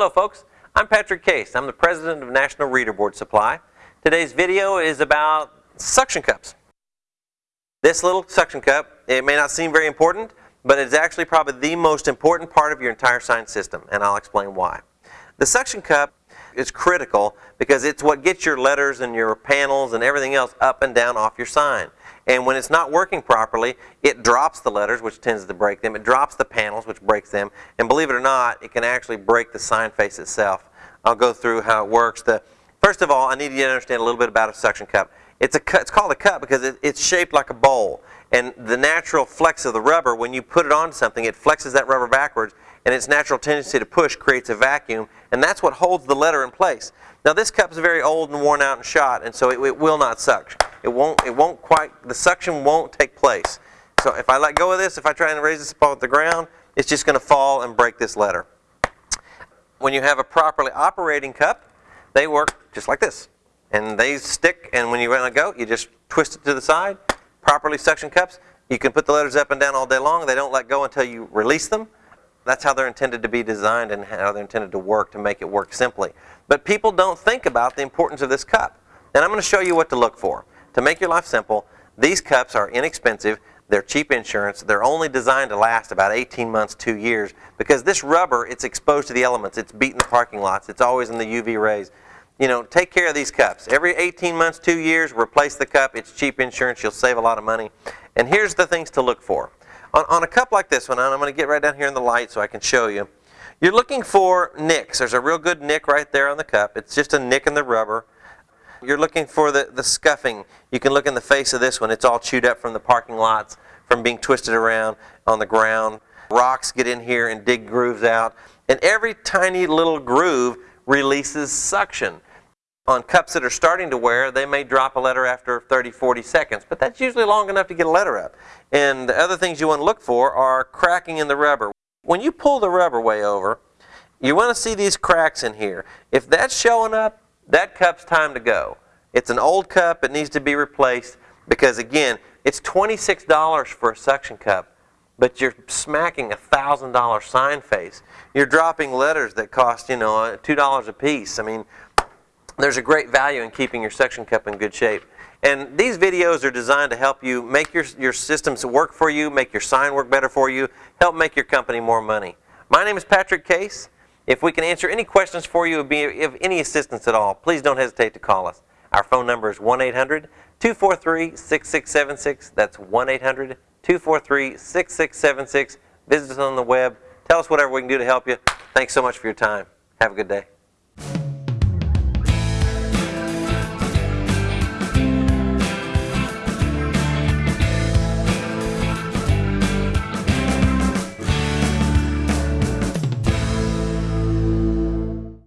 Hello folks, I'm Patrick Case. I'm the president of National Reader Board Supply. Today's video is about suction cups. This little suction cup, it may not seem very important, but it's actually probably the most important part of your entire sign system, and I'll explain why. The suction cup is critical because it's what gets your letters and your panels and everything else up and down off your sign. And when it's not working properly, it drops the letters, which tends to break them. It drops the panels, which breaks them. And believe it or not, it can actually break the sign face itself. I'll go through how it works. The, first of all, I need you to understand a little bit about a suction cup. It's, a, it's called a cup because it, it's shaped like a bowl. And the natural flex of the rubber, when you put it on something, it flexes that rubber backwards and its natural tendency to push creates a vacuum, and that's what holds the letter in place. Now this cup is very old and worn out and shot, and so it, it, will not suck. It won't, it won't quite, the suction won't take place. So if I let go of this, if I try and raise this up off the ground, it's just going to fall and break this letter. When you have a properly operating cup, they work just like this. And they stick, and when you let go, you just twist it to the side. Properly suction cups, you can put the letters up and down all day long. They don't let go until you release them. That's how they're intended to be designed and how they're intended to work to make it work simply. But people don't think about the importance of this cup. And I'm going to show you what to look for. To make your life simple, these cups are inexpensive. They're cheap insurance. They're only designed to last about 18 months, two years, because this rubber, it's exposed to the elements. It's beating the parking lots. It's always in the UV rays. You know, take care of these cups. Every 18 months, two years, replace the cup. It's cheap insurance. You'll save a lot of money. And here's the things to look for. On, on a cup like this one, I'm going to get right down here in the light so I can show you. You're looking for nicks. There's a real good nick right there on the cup. It's just a nick in the rubber. You're looking for the, the scuffing. You can look in the face of this one. It's all chewed up from the parking lots, from being twisted around on the ground. Rocks get in here and dig grooves out. And every tiny little groove releases suction. On cups that are starting to wear, they may drop a letter after 30, 40 seconds, but that's usually long enough to get a letter up. And the other things you want to look for are cracking in the rubber. When you pull the rubber way over, you want to see these cracks in here. If that's showing up, that cup's time to go. It's an old cup, it needs to be replaced because again, it's $26 for a suction cup, but you're smacking a $1,000 sign face. You're dropping letters that cost, you know, $2 a piece. I mean, there's a great value in keeping your suction cup in good shape. And these videos are designed to help you make your, your systems work for you, make your sign work better for you, help make your company more money. My name is Patrick Case. If we can answer any questions for you, be of any assistance at all, please don't hesitate to call us. Our phone number is 1-800-243-6676. That's 1-800-243-6676. Visit us on the web. Tell us whatever we can do to help you. Thanks so much for your time. Have a good day.